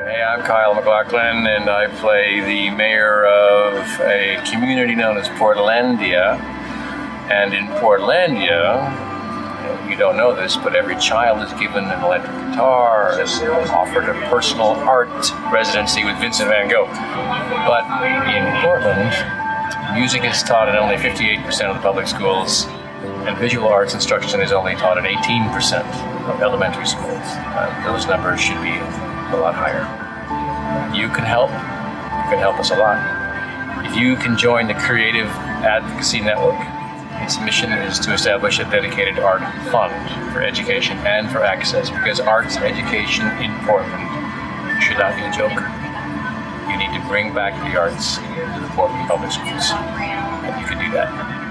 Hey, I'm Kyle MacLachlan, and I play the mayor of a community known as Portlandia. And in Portlandia, you don't know this, but every child is given an electric guitar, is offered a personal art residency with Vincent van Gogh. But in Portland, music is taught in only 58% of the public schools, and visual arts instruction is only taught in 18% of elementary schools. Uh, those numbers should be a lot higher. You can help. You can help us a lot. If you can join the Creative Advocacy Network, its mission is to establish a dedicated art fund for education and for access because arts education in Portland should not be a joke. You need to bring back the arts to the Portland public schools, and you can do that.